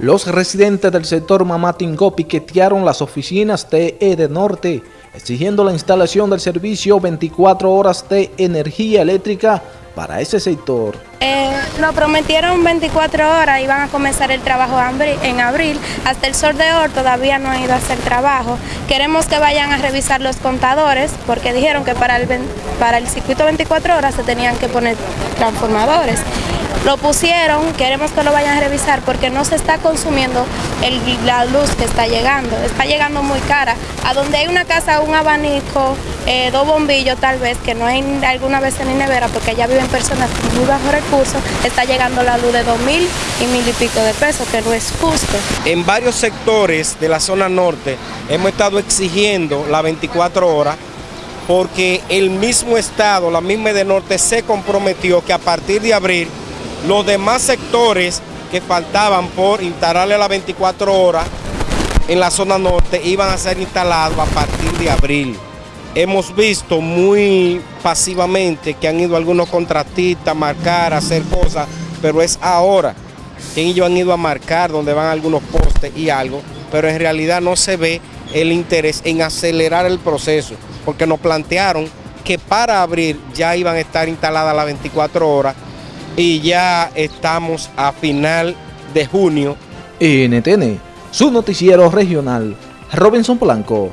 Los residentes del sector Mamatingó piquetearon las oficinas de EDE Norte, exigiendo la instalación del servicio 24 horas de energía eléctrica para ese sector. Eh, nos prometieron 24 horas, iban a comenzar el trabajo en abril, hasta el sol de hoy todavía no ha ido a hacer trabajo. Queremos que vayan a revisar los contadores, porque dijeron que para el circuito 24 horas se tenían que poner transformadores. Lo pusieron, queremos que lo vayan a revisar porque no se está consumiendo la luz que está llegando, está llegando muy cara. A donde hay una casa, un abanico, eh, dos bombillos tal vez, que no hay alguna vez nevera porque allá viven personas con muy bajo recursos, está llegando la luz de dos mil y mil y pico de pesos, que no es justo. En varios sectores de la zona norte hemos estado exigiendo las 24 horas porque el mismo Estado, la misma de Norte, se comprometió que a partir de abril los demás sectores que faltaban por instalarle las 24 horas en la zona norte iban a ser instalados a partir de abril. Hemos visto muy pasivamente que han ido algunos contratistas a marcar, a hacer cosas, pero es ahora que ellos han ido a marcar donde van algunos postes y algo, pero en realidad no se ve el interés en acelerar el proceso, porque nos plantearon que para abril ya iban a estar instaladas las 24 horas y ya estamos a final de junio. NTN, su noticiero regional, Robinson Blanco.